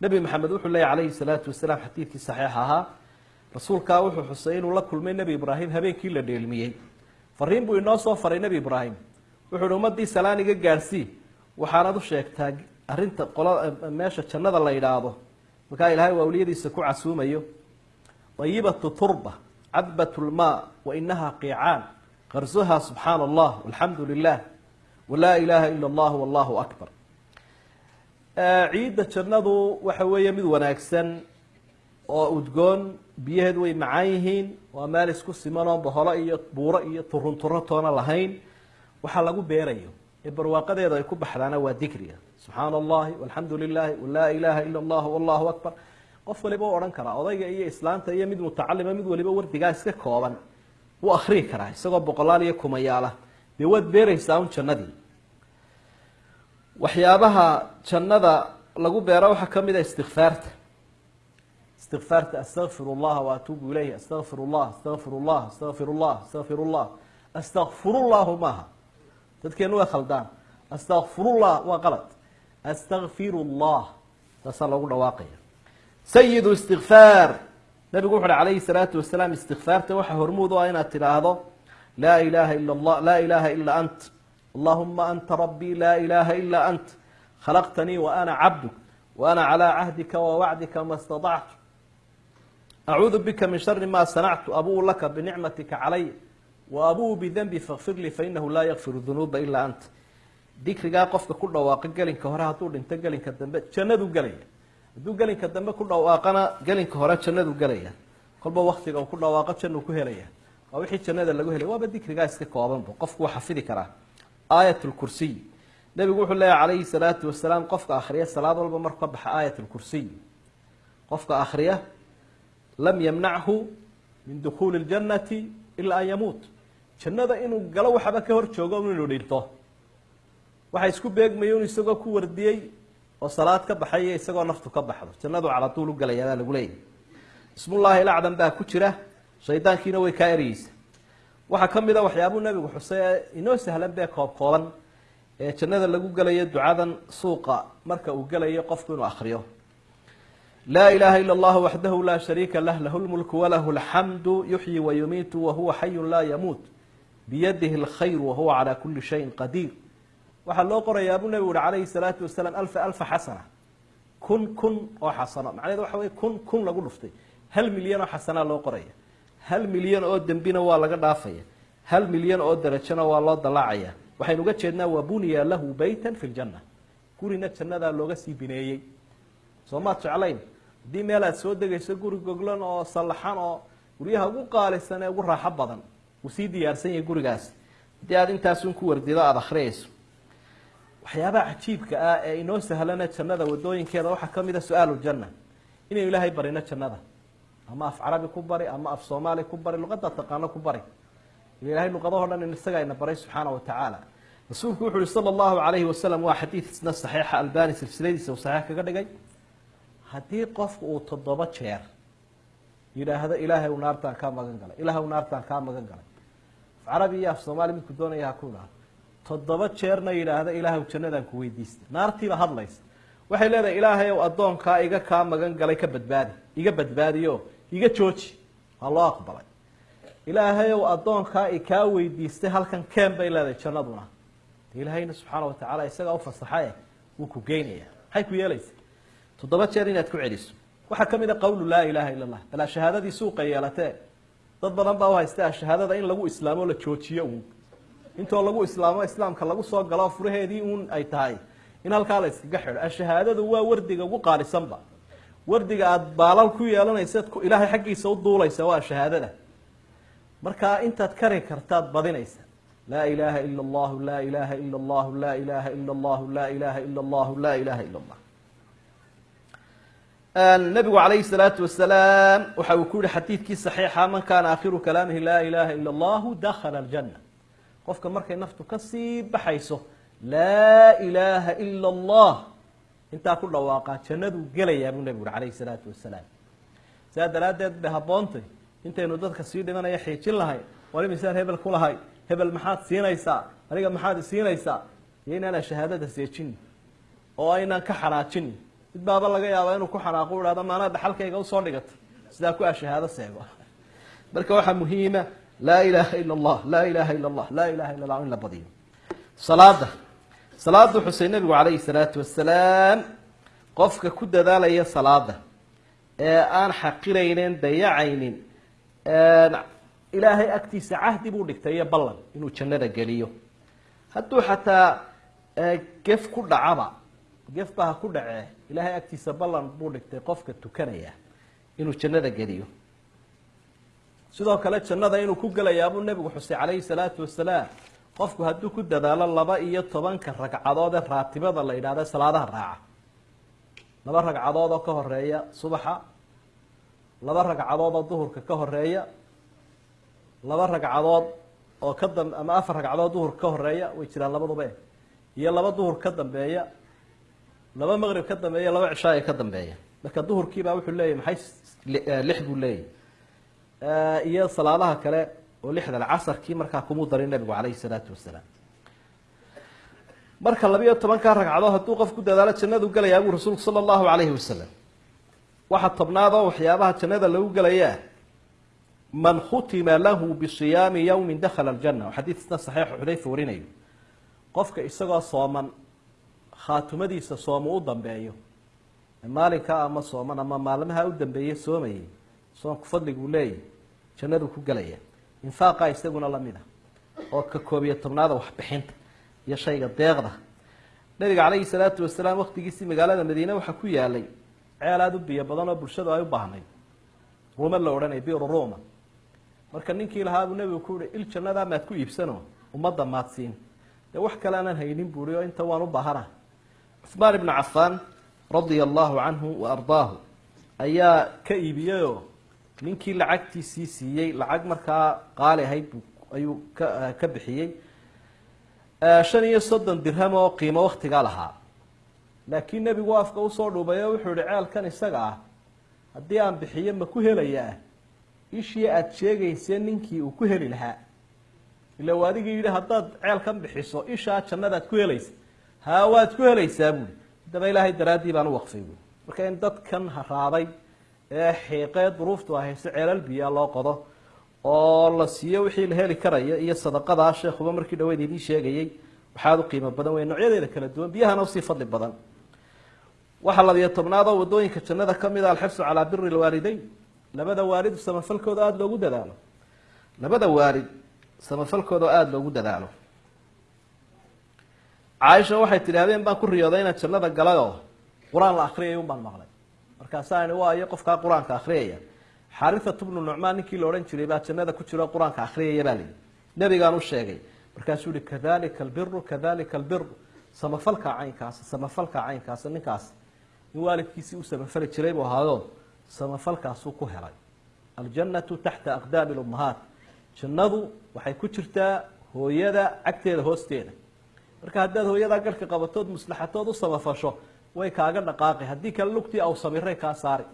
nebi maxamed wuxuu leeyay calayhi salaatu wasalaam xadiidkii saxiix ahaa. Rasuulkaa wuxuu xusay inuu la kulmay nebi ibraahim habeenkii la dheelmiyey. Fariin buu inoo soo faray nebi ibraahim. Wuxuu uhi ummadii salaan iga gaadhsii waxaanad u sheegtaa arrinta qola meesha jannada la yidhaahdo. Markaa ilaahay waa awliyadiisa ku casuumayo. Ayibatu turba cadbat lmaa wa inaha qiicaan. Qarsuha subxaana allah alxamdu lilah walaa ilaaha ila allah wallahu akbar ciidda jannadu waxa weeye mid wanaagsan oo udgoon biyaheedu way macaan yihiin waa meel isku simanoo boholo iyo buuro iyo turun turo toona lahayn. Waxaa lagu beerayo ee barwaaqadeeda ay ku baxdaana waa dikriga subxaana allahi walxamdu lilahi walaa ilaha ila allah wallahu akbar. Qof waliba u odhan karaa odayga iyo islaanta iyo mid mutacalima mid waliba wardigaa iska kooban wuu akriyi karaa isagoo boqolaal iyo kumayaala dee waad beeraysaa un jannadii waxyaabaha jannada lagu beero waxaa ka mid a istikfaarta. Istikfaarta astaqfir llaha waatuubu ilayh astaqfir llah astaqfir llah astaqfir llah astaqfir llah astakfirullahu maaha. Dadkeenu way khaldaan. Astakfirullah waa qalad. Astakfir llah taasaa loogu dhawaaqaya. Sayidu istikfaar. Nabigu wuxu uhi calayhi salaatu wasalaam istikfaarta waxaa hormuud u ah inaad tidhaahdo laa ilaha ila allah laa ilaha ila ant ilaha ila ant. Khalaqtanii wa ana cabduk wa ana calaa cahdika wa wacdika ma staطactu acuudu bika min shari ma sanactu abuu laka binicmatika calay wa abuu bidanbi fakfir lii fainahu laa yakfiru dunuuba ilaa anta dikrigaa qofka ku dhawaaqa gelinka hore hadduu dhinto gelinka dambe jannadu gelaya hadduu gelinka dambe ku dhawaaqana gelinka hore jannadu gelaya kolba waktiga uu ku dhawaaqo jannuu ku helaya. Waa wixii jannada lagu helay waaba dikrigaa iska koobanba qofku waa xafidi karaa aayat lkursiy nebigu wuxuu leeyahy calayhi salaatu wasalaam qofka akhriya salaad walba marku ka baxa aayat lkursiy qofka akhriya lam yamnachu min dukhuuli ljannati ilaa an yamuut. Jannada inuu galo waxaba ka hor joogo inuu dhinto. Waxa isku beegmayo in isagoo ku wardiyey oo salaad ka baxay isagoo naftu ka baxdo. Jannadu calatuul u galaya baa lagu leeyahy ismullaahi ilacdan baa ku jira. Shaydaankiina way kaa ereyeysa waxaa ka mid a waxyaabuu nebigu xusay ee inoo sahlan bee koob kooban ee jannada lagu gelayo ducadan suuqa marka uu gelayo qofku inuu akriyo laa ilaha ila allahu waxdahu laa shariika lah lahu lmulku walahu alxamdu yuxyi wayumiitu wahuwa xayun laa yamuut. Biyadihi alkhayr wahuwa calaa kuli shayin qadiir. Waxaa loo qorayaa buu nebigu uhi calayhi salaatu wasalaam alfa alfa xasana. Kun kun oo xasano. Macnaheed waxa wey kun kun lagu dhuftay. Hal milyan oo xasanaa loo qoraya hal milyan oo dembina waa laga dhaafaya. Hal milyan oo darajona waa loo dalaacaya waxaynu uga jeednaa wa buniya lahu beytan fi ljanna gurina jannadaa looga sii bineeyey. Soo maad jeclayn? Haddii meel aad soo degayso guri goglan oo sallaxan oo guryaha ugu qaalisan ee ugu raaxo badan uu sii diyaarsan yahay gurigaasi haddii aad intaasun ku wardido aada akhriyayso waxyaabaha cajiibka ah ee inoo sahlana jannada wadooyinkeeda waxaa ka mid a su'aalu janna. Inaynu ilaahay barino jannada ama af carabi ku bari ama af soomaali ku bari luqadda taqaano ku bari. Ilahay luqadahoo dhan in isaga ayna baray subxaana wa tacaala. Rasuulku wuxu uhi sala allahu calayhi wasalam waa xadiid isna saxiixa albani silsiladiisa uu saxiix kaga dhigay. Haddii qofku uu toddoba jeer yidhaahdo ilaahay u naartaan kaa magan galay ilahay u naartaan kaa magan galay. Af carabi iyo af soomaali midku doonaya ha ku idhaahdo toddoba jeerna yidhaahda ilaahay jannadaan ku weydiista naartiiba hadlaysa waxay leedahay ilaahay ow addoonkaa iga kaa magan galay ka badbaadi iga badbaadiyo iga jooji. Waa loo aqbalay ilaahay ow addoonkaa i kaa weydiistay halkan keen bay leedahay jannaduna. Ilaahayna subxaana wa tacaala isagaa ufasaxae wuu ku geynaya maxay ku yeelaysa. Toddoba jeer inaad ku celiso. Waxaa ka mid a qawlu laa ilaaha illa allah balaa shahaadadii suuqa yeelatee. Dad badan baa u haysta shahaadada in lagu islaamo la joojiyo uun. Intoo lagu islaamo islaamka lagu soo galo furaheedii uun ay tahay in halkaa la iskaga xidho ashahaadadu waa wardiga ugu qaalisanba wardiga aada baalal ku yeelanaysaad ilaahay xaggiisa u duulaysa waa shahaadada markaa intaad kari kartaad badinaysa. Laa ilaaha ila allahu laa ilaaha ila allahu laa ilaaha ila allahu laa ilaaha ila allahu laa ilaha ila allah nabigu calayhi salaatu wasalaam waxa uu ku yihi xadiidkii saxiixa man kaana aakhiru kalaamihi laa ilaha ila allahu dakhala aljanna. Qofka markay naftu ka sii baxayso laa ilaaha ila allah intaa ku dhawaaqaa jannaduu gelayaa buu nebigu uri calayhi salaatu wasalaam saa daraaddeed bay habboontay intaynu dadka sii dhimanaya xiijin lahay war imisaan hebel ku lahay hebel maxaad siinaysaa aniga maxaad isiinaysaa iyo inaanaan shahaadada seejini oo aynaan ka xanaajini mid baaba laga yaaba inuu ku xanaaqo u ihahdo maanaa dhaxalkayga u soo dhigata. Sidaa ku a shahaado seego. Marka waxaa muhiima laa ilaaha ila allah laa ilaaha ila allah laa ilaha illa allah in la badiyo. Salaada salaada xusay nabigu calayhi salaatu wasalaam qofka ku dadaalaya salaada ee aan xaqiraynin dayacaynin ilaahay agtiisa cahdi buu dhigtay iyo ballan inuu jannada geliyo. Hadduu xataa gef ku dhacaba gef ba ha ku dhacee ilaahay agtiisa ballan buu dhigtay qofka tukanaya inuu jannada geliyo. Sidoo kale jannada inuu ku gelayaa buu nebigu xusay calayhi salaatu wasalaam qofku hadduu ku dadaalo laba iyo tobanka ragcadood ee raatibada la yidhahda salaadaha raaca. Laba ragcadood oo ka horreeya subaxa laba ragcadood oo duhurka ka horreeya laba ragcadood oo ka dam ama afar ragcadood duhurka ka horreeya way jiraan labaduba. Iyo laba duhur ka dambeeya laba maqrib ka dambeeya laba cishaaya ka dambeeya. Marka duhurkiibaa wuxuu leeyahy maxay lix buu leeyahy iyo salaadaha kale oo lixdan casarkii markaa kumuu darin nabigu calayhi salaatu wasalaam. Marka labiyo tobankaa ragcadood hadduu qof ku dadaalo jannadu gelayaa buu rasuulku sala allahu calayhi wasalam. Waxaa tobnaad oo waxyaabaha jannada lagu gelayaa man khutima lahu bisiyaami yawmin dakhala aljanna. Xadiisna saxiixu xudayfa warinayo. Qofka isagoo sooman khaatumadiisa soomu u dambeeyo maalinkaa ama sooman ama maalmaha u dambeeye soomayay soonku fadliguu leeyahy jannaduu ku gelaya infaaqa isaguna la mid ah oo ka koob iyo tobnaada waxbixinta iyo shayga deeqda. Nabiga calayhi salaatu wasalaam waktigiisii magaalada madiine waxaa ku yaalay ceel aada u biyo badan oo bulshadu ay u baahnayd. Ruuma la odhanaya biru ruma marka ninkii lahaabuu nebigu ku uhi il jannadaa maad ku iibsano ummadda maadsiin dee wax kale aanan haynin buuri oo inta waan u baahana. Cuhmaan ibnu cafaan radia allahu canhu wa ardaahu ayaa ka iibiyeyoo ninkii lacagtiisii siiyey lacag markaa qaali ahayd ayuu ka ka bixiyey. Shan iyo soddon dirham oo qiimo waktigaa lahaa. Laakiin nebigu afka u soo dhuubay oo wuxuu yihi ceelkan isaga ah haddii aan bixiyo ma ku helayaa. Ishii aada sheegaysee ninkii uu ku heli lahaa. Ila u adigii yidhi haddaad ceelkan bixiso ishaa jannadaad ku helaysa haa waad ku helaysaa buui haddaba ilaahay daraaddii baan u waqfay buui marka in dadkan haraaday ee xiiqee duruuftu ahayse ceelal biyaa loo qodo oo la siiyo wixii la heli karaya iyo sadaqadaa sheekuba markii dhaweyd idiin sheegayey waxaad u qiimo badan wey noocyadeeda kala duwan biyahana u sii fadli badan. Waxaa labiyo tobnaad oo waddooyinka jannada ka mid a alxirsu calaa biri lwaalideyn labada waalid samafalkooda aada loogu dadaalo. Labada waalid samafalkooda aada loogu dadaalo. Caaisha waxay tidhi habeen baan ku riyooday inaan jannada galay oo qur'aan la akriyay un baan maqlay markaasaa ini waayo qofkaa qur'aanka akriyaya xaarithatu bnu nucmaan ninkii la odhan jiray baa jannada ku jiro qur'aanka akriyaya baa layihi nebigaan u sheegay. Markaasuu yihi kadalika albiru kadalika albiru samafalka caynkaasa samafalka caynkaasa ninkaas. In waalidkiisii u samafali jiray buu ahaayo samafalkaasuu ku helay. Aljannatu taxta aqdaami lummahaat jannadu waxay ku jirtaa hooyada cagteeda hoosteeda. Marka haddaad hooyadaa garhka qabatood maslaxatood u samafasho way kaaga dhaqaaqi haddii kale lugtii aw samiray kaa saari